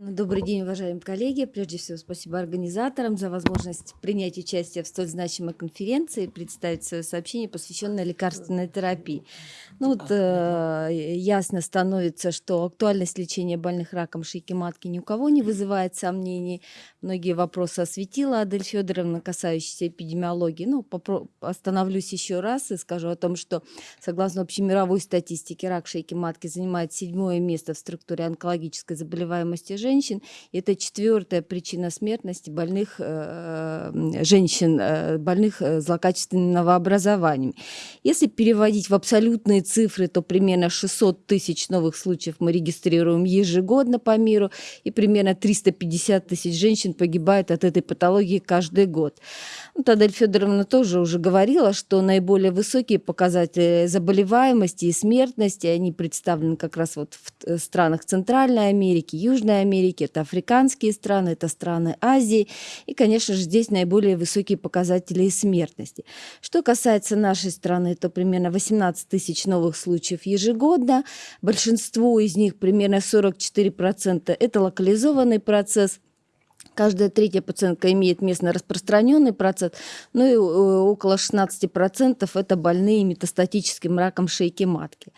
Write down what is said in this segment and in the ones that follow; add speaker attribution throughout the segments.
Speaker 1: Ну, добрый день, уважаемые коллеги. Прежде всего, спасибо организаторам за возможность принять участие в столь значимой конференции и представить свое сообщение, посвященное лекарственной терапии. Ну вот э, ясно становится, что актуальность лечения больных раком шейки матки ни у кого не вызывает сомнений. Многие вопросы осветила Адель Федоровна, касающиеся эпидемиологии. Ну, остановлюсь еще раз и скажу о том, что согласно общемировой статистике, рак шейки матки занимает седьмое место в структуре онкологической заболеваемости женщин женщин. Это четвертая причина смертности больных э, женщин, э, больных э, злокачественным новообразованием. Если переводить в абсолютные цифры, то примерно 600 тысяч новых случаев мы регистрируем ежегодно по миру, и примерно 350 тысяч женщин погибает от этой патологии каждый год. Вот Адель Федоровна тоже уже говорила, что наиболее высокие показатели заболеваемости и смертности, они представлены как раз вот в э, странах Центральной Америки, Южной Америки, это африканские страны, это страны Азии. И, конечно же, здесь наиболее высокие показатели смертности. Что касается нашей страны, то примерно 18 тысяч новых случаев ежегодно. Большинство из них, примерно 44%, это локализованный процесс – Каждая третья пациентка имеет местно распространенный процесс, ну и э, около 16% это больные метастатическим раком шейки матки.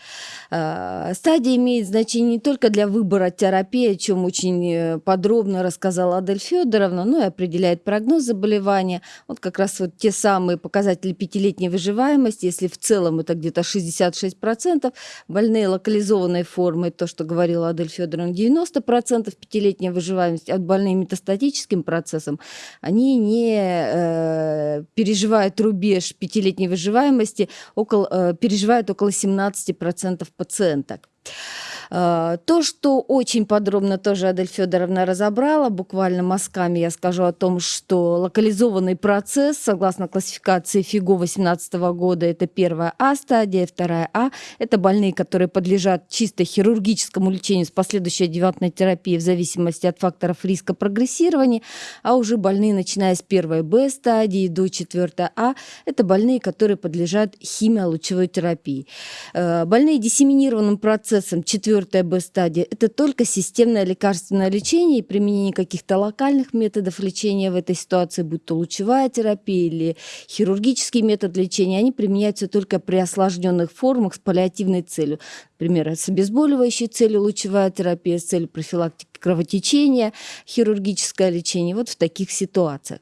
Speaker 1: А, стадия имеет значение не только для выбора терапии, о чем очень э, подробно рассказала Адель Федоровна, но и определяет прогноз заболевания. Вот как раз вот те самые показатели пятилетней выживаемости, если в целом это где-то 66%, больные локализованной формы, то, что говорила Адель Федоровна, 90% пятилетней выживаемости, от больные метастатические биологическим процессам, они не э, переживают рубеж пятилетней выживаемости, около, э, переживают около 17% пациенток. А, то, что очень подробно тоже Адель Федоровна разобрала, буквально мазками я скажу о том, что локализованный процесс, согласно классификации ФИГО 2018 года, это первая А стадия, вторая А. Это больные, которые подлежат чисто хирургическому лечению с последующей адъювантной терапией в зависимости от факторов риска прогрессирования, а уже больные, начиная с первой Б стадии до четвертой А, это больные, которые подлежат химиолучевой терапии. Э, больные диссеминированным процессом четвертой четвертая Б-стадия – это только системное лекарственное лечение и применение каких-то локальных методов лечения в этой ситуации, будь то лучевая терапия или хирургический метод лечения, они применяются только при осложненных формах с паллиативной целью. Например, с обезболивающей целью лучевая терапия, с целью профилактики кровотечения, хирургическое лечение. Вот в таких ситуациях.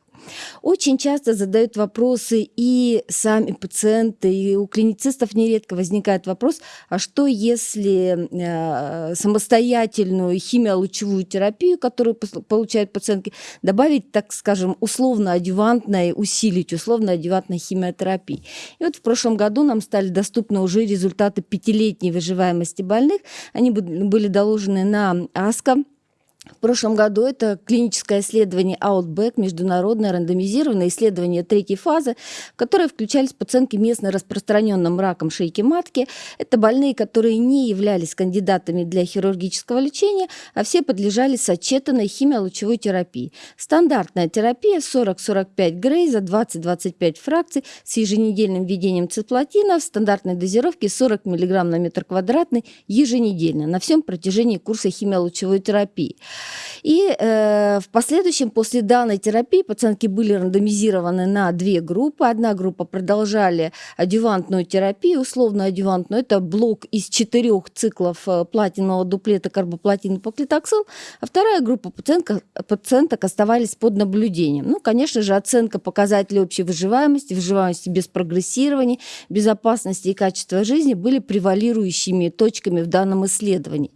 Speaker 1: Очень часто задают вопросы и сами пациенты, и у клиницистов нередко возникает вопрос, а что если э, самостоятельную химиолучевую терапию, которую получают пациентки, добавить, так скажем, условно-адювантной, усилить условно-адювантной химиотерапии. И вот в прошлом году нам стали доступны уже результаты пятилетней выживаемости больных. Они были доложены на АСКО в прошлом году это клиническое исследование Outback, международное рандомизированное исследование третьей фазы, в которое включались пациентки местно распространенным раком шейки матки. Это больные, которые не являлись кандидатами для хирургического лечения, а все подлежали сочетанной химиолучевой терапии. Стандартная терапия 40-45 грей за 20-25 фракций с еженедельным введением цисплатина в стандартной дозировке 40 мг на метр квадратный еженедельно на всем протяжении курса химиолучевой терапии. И э, в последующем, после данной терапии, пациентки были рандомизированы на две группы. Одна группа продолжали адювантную терапию, условно адювантную. Это блок из четырех циклов э, платинового дуплета карбоплатин поклитоксил. А вторая группа пациентка, пациенток оставались под наблюдением. Ну, конечно же, оценка показателей общей выживаемости, выживаемости без прогрессирования, безопасности и качества жизни были превалирующими точками в данном исследовании.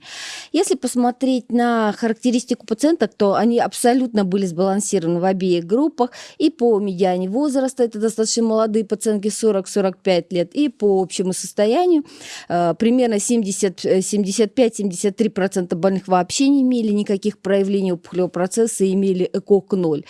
Speaker 1: Если посмотреть на характеристики характеристику пациента, то они абсолютно были сбалансированы в обеих группах. И по медиане возраста, это достаточно молодые пациентки 40-45 лет, и по общему состоянию э, примерно 75-73% больных вообще не имели никаких проявлений опухолевого процесса и имели ЭКОК 0.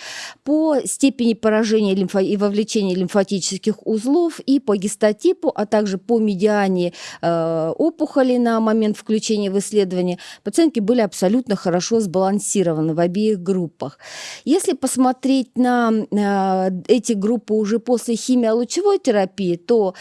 Speaker 1: По степени поражения лимфо... и вовлечения лимфатических узлов и по гистотипу, а также по медиане э, опухоли на момент включения в исследование, пациентки были абсолютно хорошо сбалансированы в обеих группах. Если посмотреть на эти группы уже после химиолучевой терапии, то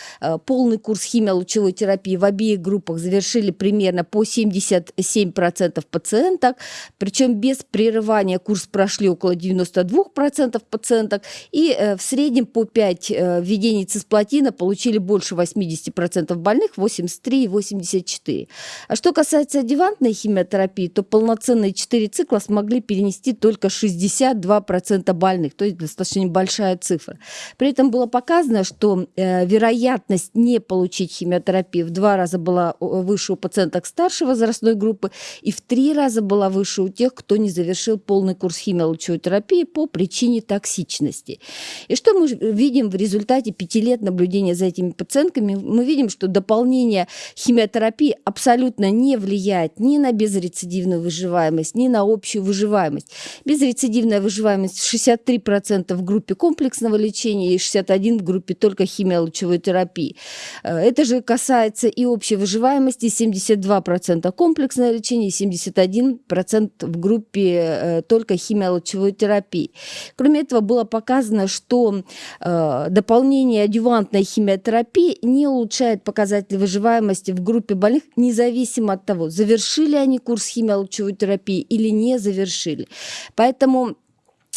Speaker 1: полный курс химиолучевой терапии в обеих группах завершили примерно по 77% пациенток, причем без прерывания курс прошли около 92% пациенток, и в среднем по 5 введений цисплатина получили больше 80% больных, 83 и 84. А что касается адювантной химиотерапии, то полноценные 4 цикла смогли перенести только 62% больных, то есть достаточно небольшая цифра. При этом было показано, что э, вероятность не получить химиотерапию в два раза была выше у пациенток старшей возрастной группы и в три раза была выше у тех, кто не завершил полный курс химиолучевой терапии по причине токсичности. И что мы видим в результате пяти лет наблюдения за этими пациентками? Мы видим, что дополнение химиотерапии абсолютно не влияет ни на безрецидивную выживаемость, ни на общую выживаемость. Безрецидивная выживаемость 63% в группе комплексного лечения и 61% в группе только химиолучевой терапии. Э, это же касается и общей выживаемости, 72% комплексное лечение и 71% в группе э, только химиолучевой терапии. Кроме этого, было показано, что э, дополнение адювантной химиотерапии не улучшает показатели выживаемости в группе больных, независимо от того, завершили они курс химиолучевой терапии или не завершили. Поэтому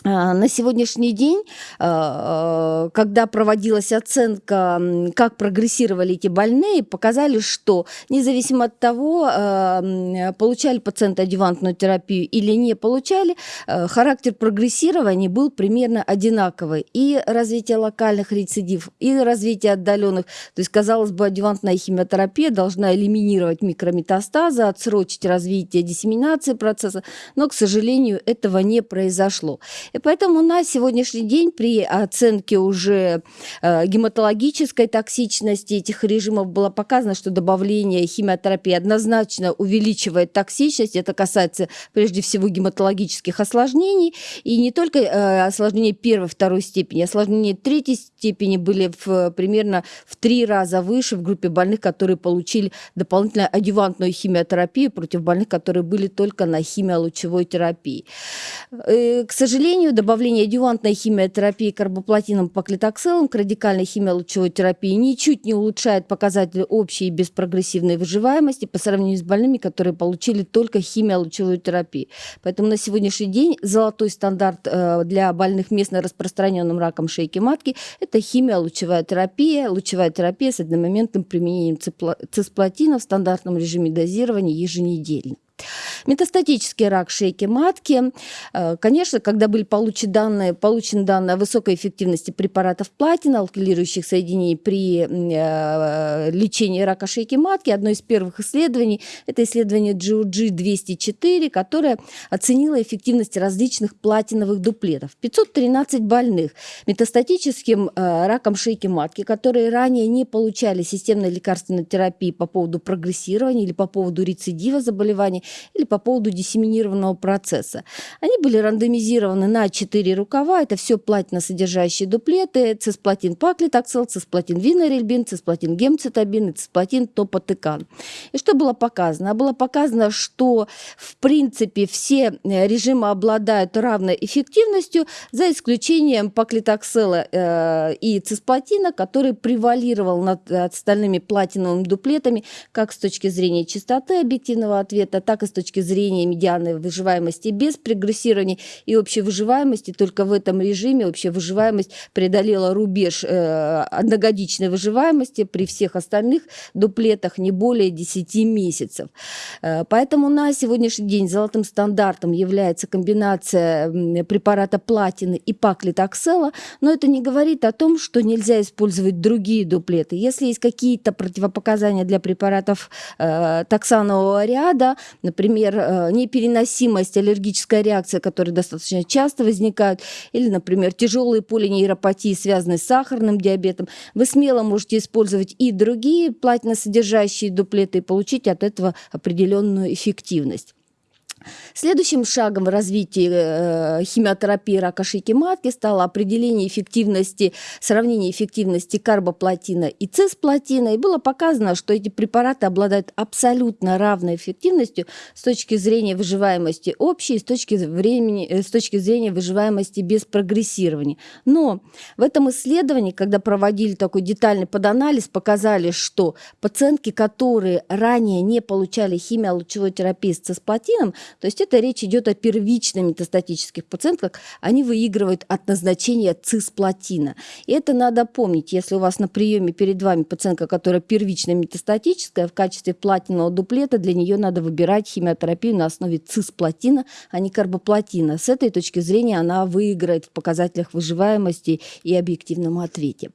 Speaker 1: на сегодняшний день, а, когда проводилась оценка, как прогрессировали эти больные, показали, что независимо от того, а, получали пациенты адювантную терапию или не получали, характер прогрессирования был примерно одинаковый. И развитие локальных рецидив, и развитие отдаленных. То есть, казалось бы, адювантная химиотерапия должна элиминировать микрометастазы, отсрочить развитие диссеминации процесса, но, к сожалению, этого не произошло. И поэтому на сегодняшний день при оценке уже э, гематологической токсичности этих режимов было показано, что добавление химиотерапии однозначно увеличивает токсичность. Это касается прежде всего гематологических осложнений. И не только э, осложнения первой, второй степени, осложнения третьей степени были в, примерно в три раза выше в группе больных, которые получили дополнительно адювантную химиотерапию против больных, которые были только на химиолучевой терапии. Э, к сожалению, сожалению, добавление адювантной химиотерапии карбоплатином поклитокселом к радикальной химиолучевой терапии ничуть не улучшает показатели общей и беспрогрессивной выживаемости по сравнению с больными, которые получили только химиолучевую терапию. Поэтому на сегодняшний день золотой стандарт э, для больных местно распространенным раком шейки матки – это химиолучевая терапия, лучевая терапия с одномоментным применением цисплатина в стандартном режиме дозирования еженедельно. Метастатический рак шейки матки. Э, конечно, когда были получены данные, получены данные о высокой эффективности препаратов платина, алкилирующих соединений при э, лечении рака шейки матки, одно из первых исследований – это исследование GOG-204, которое оценило эффективность различных платиновых дуплетов. 513 больных метастатическим э, раком шейки матки, которые ранее не получали системной лекарственной терапии по поводу прогрессирования или по поводу рецидива заболевания, или по поводу диссеминированного процесса. Они были рандомизированы на 4 рукава. Это все платиносодержащие дуплеты, цисплатин паклитоксел, цисплатин винорельбин, цисплатин гемцитабин и цисплатин топотекан. И что было показано? Было показано, что в принципе все э, режимы обладают равной эффективностью, за исключением паклитоксела э, и цисплатина, который превалировал над остальными платиновыми дуплетами как с точки зрения частоты объективного ответа, так и с точки зрения медианной выживаемости без прогрессирования и общей выживаемости. Только в этом режиме общая выживаемость преодолела рубеж э, одногодичной выживаемости при всех остальных дуплетах не более 10 месяцев. Э, поэтому на сегодняшний день золотым стандартом является комбинация препарата платины и паклитоксела, но это не говорит о том, что нельзя использовать другие дуплеты. Если есть какие-то противопоказания для препаратов э, токсанового ряда, например, э, непереносимость, аллергическая реакция, которые достаточно часто возникают, или, например, тяжелые полинейропатии, связанные с сахарным диабетом, вы смело можете использовать и другие платиносодержащие дуплеты и получить от этого определенную эффективность. Следующим шагом в развитии э, химиотерапии рака шейки матки стало определение эффективности, сравнение эффективности карбоплатина и цисплатина. И было показано, что эти препараты обладают абсолютно равной эффективностью с точки зрения выживаемости общей, с точки, времени, э, с точки зрения выживаемости без прогрессирования. Но в этом исследовании, когда проводили такой детальный поданализ, показали, что пациентки, которые ранее не получали химиолучевой терапии с цисплатином, то есть это речь идет о первичных метастатических пациентках, они выигрывают от назначения цисплатина. И это надо помнить, если у вас на приеме перед вами пациентка, которая первично метастатическая, в качестве платинового дуплета для нее надо выбирать химиотерапию на основе цисплатина, а не карбоплатина. С этой точки зрения она выиграет в показателях выживаемости и объективном ответе.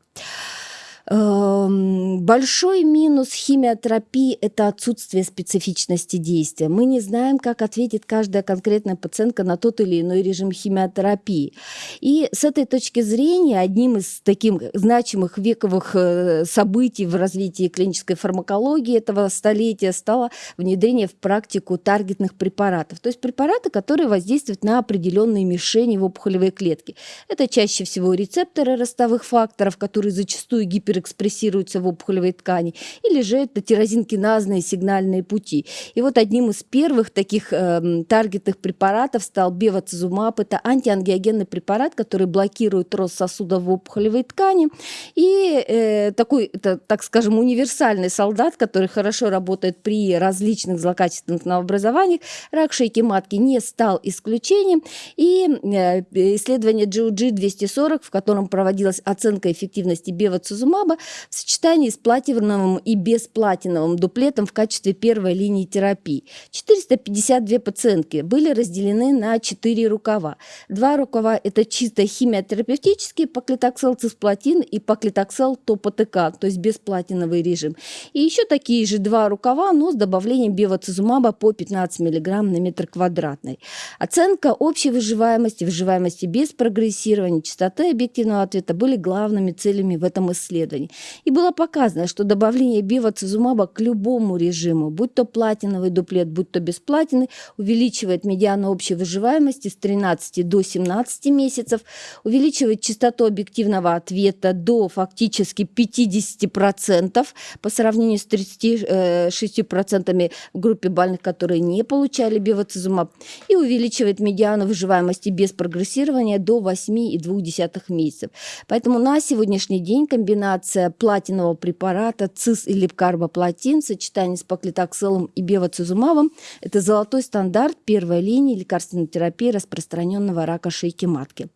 Speaker 1: Эм, большой минус химиотерапии – это отсутствие специфичности действия. Мы не знаем, как ответит каждая конкретная пациентка на тот или иной режим химиотерапии. И с этой точки зрения одним из таких значимых вековых э, событий в развитии клинической фармакологии этого столетия стало внедрение в практику таргетных препаратов. То есть препараты, которые воздействуют на определенные мишени в опухолевой клетке. Это чаще всего рецепторы ростовых факторов, которые зачастую гипер экспрессируются в опухолевой ткани, или же это тирозинкиназные сигнальные пути. И вот одним из первых таких э, таргетных препаратов стал бевацизумаб. Это антиангиогенный препарат, который блокирует рост сосудов в опухолевой ткани. И э, такой, это, так скажем, универсальный солдат, который хорошо работает при различных злокачественных новообразованиях, рак шейки матки не стал исключением. И э, исследование GOG-240, в котором проводилась оценка эффективности бевацизумаба, масштаба в сочетании с платиновым и бесплатиновым дуплетом в качестве первой линии терапии. 452 пациентки были разделены на 4 рукава. Два рукава – это чисто химиотерапевтические паклитоксел цисплатин и паклитоксел топотека, то есть бесплатиновый режим. И еще такие же два рукава, но с добавлением бевацизумаба по 15 мг на метр квадратный. Оценка общей выживаемости, выживаемости без прогрессирования, частоты объективного ответа были главными целями в этом исследовании исследований. И было показано, что добавление бивацизумаба к любому режиму, будь то платиновый дуплет, будь то бесплатиный, увеличивает медиану общей выживаемости с 13 до 17 месяцев, увеличивает частоту объективного ответа до фактически 50% по сравнению с 36% в группе больных, которые не получали бивацизумаб, и увеличивает медиану выживаемости без прогрессирования до 8,2 месяцев. Поэтому на сегодняшний день комбинация комбинация платинового препарата цис или карбоплатин в сочетании с паклитокселом и бевацизумабом – это золотой стандарт первой линии лекарственной терапии распространенного рака шейки матки.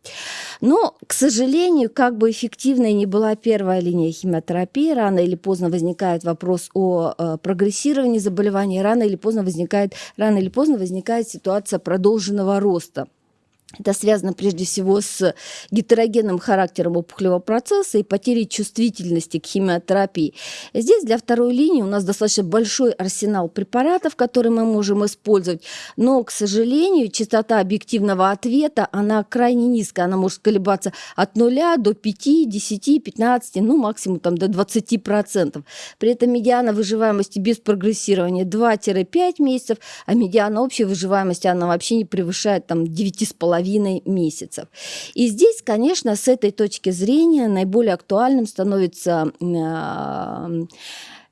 Speaker 1: Но, к сожалению, как бы эффективной не была первая линия химиотерапии, рано или поздно возникает вопрос о э, прогрессировании заболевания, рано или поздно возникает, рано или поздно возникает ситуация продолженного роста. Это связано прежде всего с гетерогенным характером опухолевого процесса и потерей чувствительности к химиотерапии. Здесь для второй линии у нас достаточно большой арсенал препаратов, которые мы можем использовать, но, к сожалению, частота объективного ответа, она крайне низкая, она может колебаться от 0 до 5, 10, 15, ну максимум там до 20%. При этом медиана выживаемости без прогрессирования 2-5 месяцев, а медиана общей выживаемости, она вообще не превышает там 9,5 половиной месяцев. И здесь, конечно, с этой точки зрения наиболее актуальным становится а,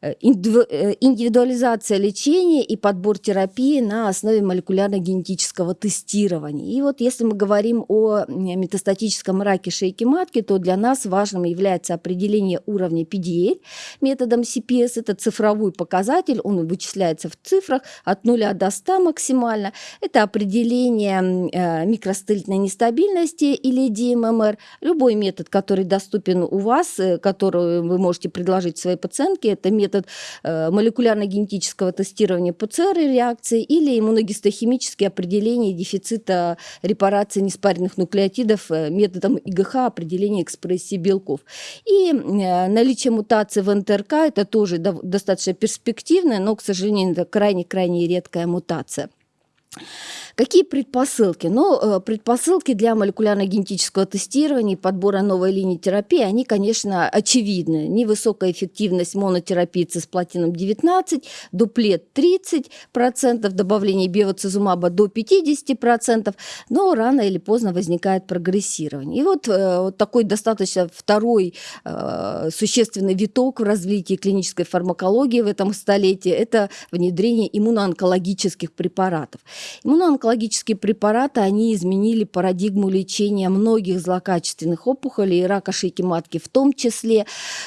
Speaker 1: индивидуализация лечения и подбор терапии на основе молекулярно-генетического тестирования. И вот если мы говорим о метастатическом раке шейки матки, то для нас важным является определение уровня PDL методом CPS. Это цифровой показатель, он вычисляется в цифрах от 0 до 100 максимально. Это определение э, микростыльной нестабильности или DMMR. Любой метод, который доступен у вас, который вы можете предложить своей пациентке, это метод метод э, молекулярно-генетического тестирования ПЦР-реакции или иммуногистохимические определения дефицита репарации неспаренных нуклеотидов э, методом ИГХ определения экспрессии белков. И э, наличие мутации в НТРК – это тоже достаточно перспективная, но, к сожалению, это крайне-крайне редкая мутация. Какие предпосылки? Ну, э, предпосылки для молекулярно-генетического тестирования и подбора новой линии терапии, они, конечно, очевидны. Невысокая эффективность монотерапии цисплатином 19, дуплет 30%, добавление биоцизумаба до 50%, но рано или поздно возникает прогрессирование. И вот, э, вот такой достаточно второй э, существенный виток в развитии клинической фармакологии в этом столетии – это внедрение иммуноонкологических препаратов. Иммуноонкологические препараты, они изменили парадигму лечения многих злокачественных опухолей и рака шейки матки в том числе.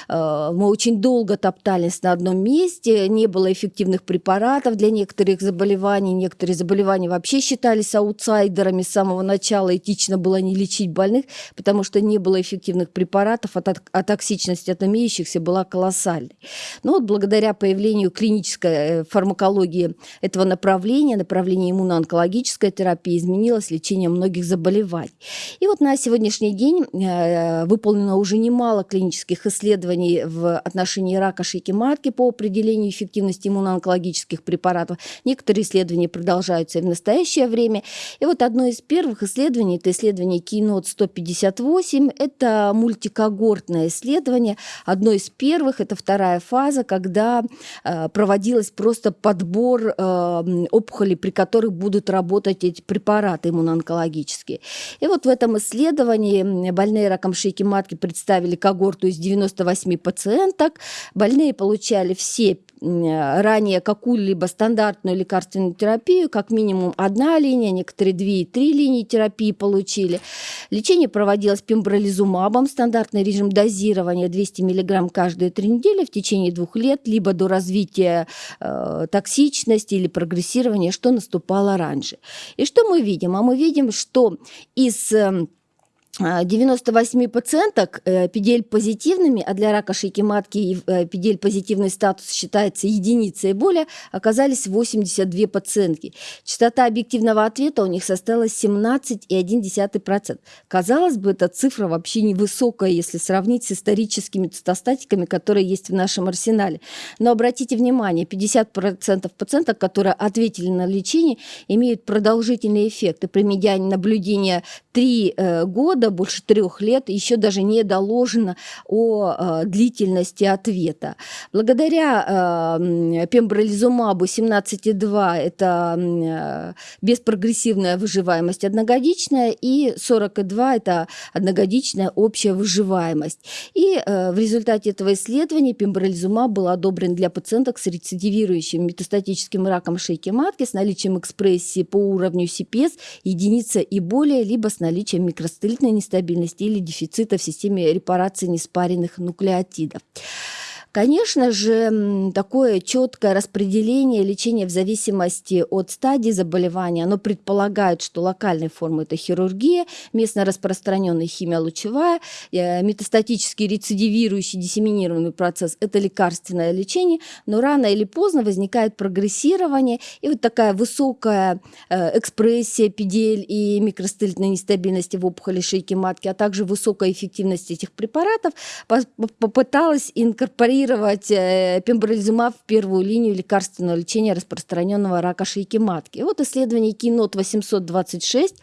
Speaker 1: Э, мы очень долго топтались на одном месте, не было эффективных препаратов для некоторых заболеваний, некоторые заболевания вообще считались аутсайдерами с самого начала, этично было не лечить больных, потому что не было эффективных препаратов, а токсичность от имеющихся была колоссальной. Но вот благодаря появлению клинической э, фармакологии этого направления, направления иммуноонкологической терапии, изменилось лечение многих заболеваний. И вот на сегодняшний день э, выполнено уже немало клинических исследований в отношении рака шейки матки по определению эффективности иммуноонкологических препаратов. Некоторые исследования продолжаются и в настоящее время. И вот одно из первых исследований, это исследование Keynote 158, это мультикогортное исследование. Одно из первых, это вторая фаза, когда э, проводилось просто подбор э, опухолей, при которых будут работать эти препараты иммуноонкологические. И вот в этом исследовании больные раком шейки матки представили когорту из 98 пациенток. Больные получали все ранее какую-либо стандартную лекарственную терапию, как минимум одна линия, некоторые две и три линии терапии получили. Лечение проводилось пембролизумабом, стандартный режим дозирования 200 мг каждые три недели в течение двух лет, либо до развития э, токсичности или прогрессирования, что наступало раньше. И что мы видим? А мы видим, что из э, 98 пациенток э, PDL-позитивными, а для рака шейки матки э, статус считается единицей и более, оказались 82 пациентки. Частота объективного ответа у них составила 17,1%. Казалось бы, эта цифра вообще невысокая, если сравнить с историческими цитостатиками, которые есть в нашем арсенале. Но обратите внимание, 50% пациенток, которые ответили на лечение, имеют продолжительный эффект. И при медиане наблюдения 3 э, года, больше трех лет, еще даже не доложено о э, длительности ответа. Благодаря э, пембролизумабу 17,2 это беспрогрессивная выживаемость одногодичная, и 42 это одногодичная общая выживаемость. И в результате этого исследования пембролизумаб был одобрен для пациенток с рецидивирующим метастатическим раком шейки матки с наличием экспрессии по уровню CPS единица и более, либо с наличием микростелитной нестабильности или дефицита в системе репарации неспаренных нуклеотидов. Конечно же, такое четкое распределение лечения в зависимости от стадии заболевания, оно предполагает, что локальные формы – это хирургия, местно распространенная химия лучевая, э, метастатический рецидивирующий диссеминированный процесс – это лекарственное лечение, но рано или поздно возникает прогрессирование, и вот такая высокая э, экспрессия педель и микростелитной нестабильности в опухоли шейки матки, а также высокая эффективность этих препаратов попыталась инкорпорировать интегрировать э, пембролизумаб в первую линию лекарственного лечения распространенного рака шейки матки. Вот исследование Кинот 826,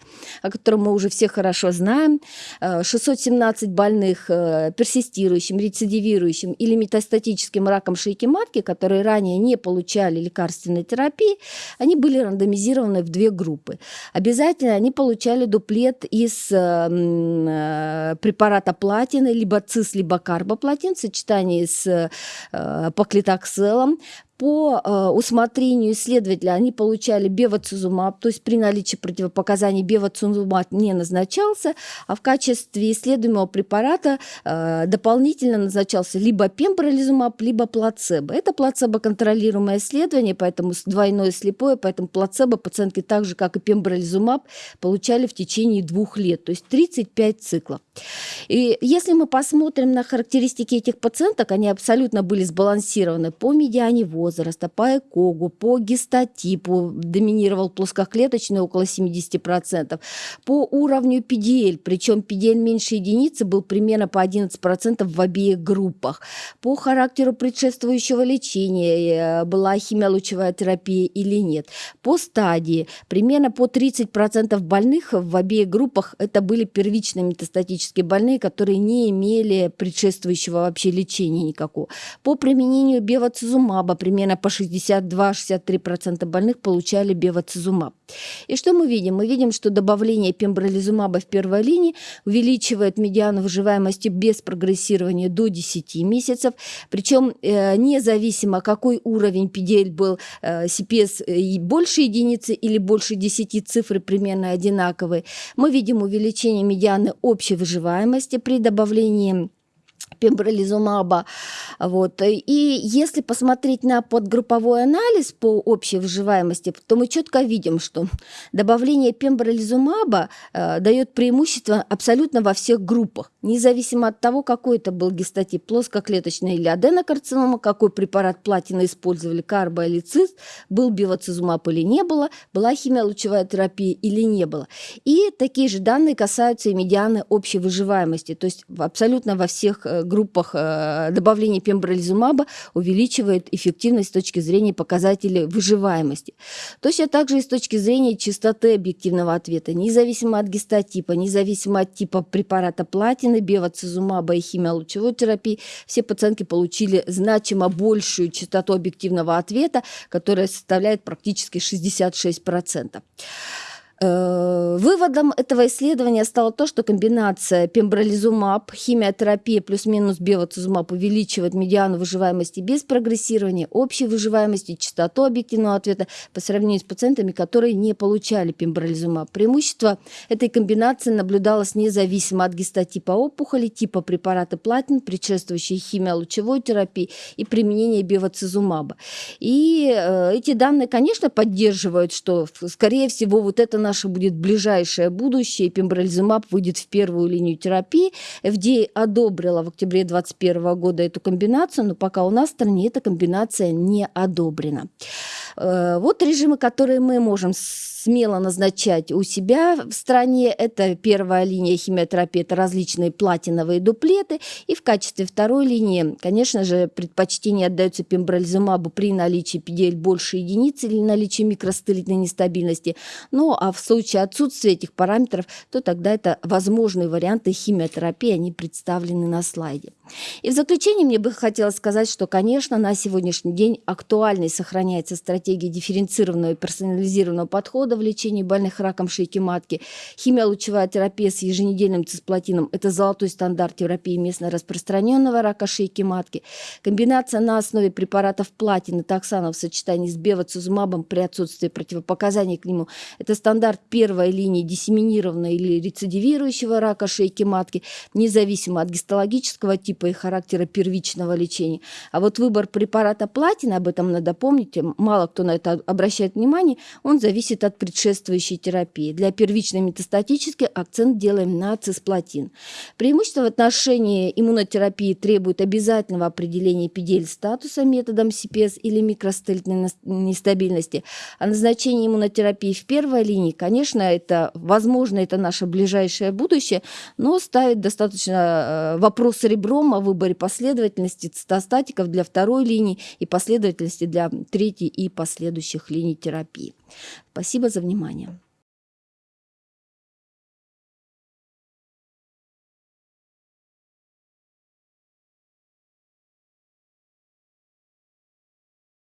Speaker 1: о котором мы уже все хорошо знаем, 617 э, больных э, персистирующим, рецидивирующим или метастатическим раком шейки матки, которые ранее не получали лекарственной терапии, они были рандомизированы в две группы. Обязательно они получали дуплет из препарата платины, либо цис, либо карбоплатин в сочетании с э, поклитокселом по э, усмотрению исследователя они получали бевацизумаб, то есть при наличии противопоказаний бевацизумаб не назначался, а в качестве исследуемого препарата э, дополнительно назначался либо пембролизумаб, либо плацебо. Это плацебо-контролируемое исследование, поэтому двойное слепое, поэтому плацебо пациентки так же, как и пембролизумаб, получали в течение двух лет, то есть 35 циклов. И если мы посмотрим на характеристики этих пациенток, они абсолютно были сбалансированы по медиане возраста, возраста, по ЭКОГу, по гистотипу, доминировал плоскоклеточный около 70%, по уровню PDL, причем PDL меньше единицы был примерно по 11% в обеих группах, по характеру предшествующего лечения, э, была химиолучевая терапия или нет, по стадии, примерно по 30% больных в обеих группах это были первичные метастатические больные, которые не имели предшествующего вообще лечения никакого. По применению бевацизумаба примерно по 62-63% больных получали бевацизумаб. И что мы видим? Мы видим, что добавление пембролизумаба в первой линии увеличивает медиану выживаемости без прогрессирования до 10 месяцев, причем э, независимо какой уровень PDL был, э, CPS э, больше единицы или больше 10 цифры примерно одинаковые, мы видим увеличение медианы общей выживаемости при добавлении пембролизумаба. Вот. И если посмотреть на подгрупповой анализ по общей выживаемости, то мы четко видим, что добавление пембролизумаба э, дает преимущество абсолютно во всех группах, независимо от того, какой это был гистотип, плоскоклеточная или аденокарцинома, какой препарат платины использовали, карбо или цист, был бивацизумаб или не было, была химиолучевая терапия или не было. И такие же данные касаются и медианы общей выживаемости, то есть абсолютно во всех э, группах э, добавление пембролизумаба увеличивает эффективность с точки зрения показателей выживаемости. Точно также и с точки зрения частоты объективного ответа, независимо от гистотипа, независимо от типа препарата платины, бевацизумаба и химиолучевой терапии, все пациентки получили значимо большую частоту объективного ответа, которая составляет практически 66%. Э, выводом этого исследования стало то, что комбинация пембролизумаб, химиотерапия плюс-минус бевацизумаб увеличивает медиану выживаемости без прогрессирования, общей выживаемости, частоту объективного ответа по сравнению с пациентами, которые не получали пембролизумаб. Преимущество этой комбинации наблюдалось независимо от гистотипа опухоли, типа препарата платин, предшествующей химиолучевой терапии и применения бевацизумаба. И э, эти данные, конечно, поддерживают, что, скорее всего, вот это наш наше будет ближайшее будущее. Пембролизумаб выйдет в первую линию терапии. FDA одобрила в октябре 2021 года эту комбинацию, но пока у нас в стране эта комбинация не одобрена. Э, вот режимы, которые мы можем смело назначать у себя в стране. Это первая линия химиотерапии, это различные платиновые дуплеты. И в качестве второй линии, конечно же, предпочтение отдается пембролизумабу при наличии PDL больше единицы или наличии микростылитной нестабильности. Ну, а в случае отсутствия этих параметров, то тогда это возможные варианты химиотерапии, они представлены на слайде. И в заключение мне бы хотелось сказать, что, конечно, на сегодняшний день актуальной сохраняется стратегия дифференцированного и персонализированного подхода в лечении больных раком шейки матки. Химиолучевая терапия с еженедельным цисплатином – это золотой стандарт терапии местно распространенного рака шейки матки. Комбинация на основе препаратов платины, токсана в сочетании с бевацизумабом при отсутствии противопоказаний к нему – это стандарт первой линии диссеминированного или рецидивирующего рака шейки матки, независимо от гистологического типа и характера первичного лечения. А вот выбор препарата платина, об этом надо помнить, мало кто на это обращает внимание, он зависит от предшествующей терапии. Для первичной метастатической акцент делаем на цисплатин. Преимущество в отношении иммунотерапии требует обязательного определения PDL-статуса методом CPS или микростелитной нестабильности. А назначение иммунотерапии в первой линии, конечно, это возможно, это наше ближайшее будущее, но ставит достаточно э, вопрос ребром о выборе последовательности цитостатиков для второй линии и последовательности для третьей и последующих линий терапии. Спасибо за внимание.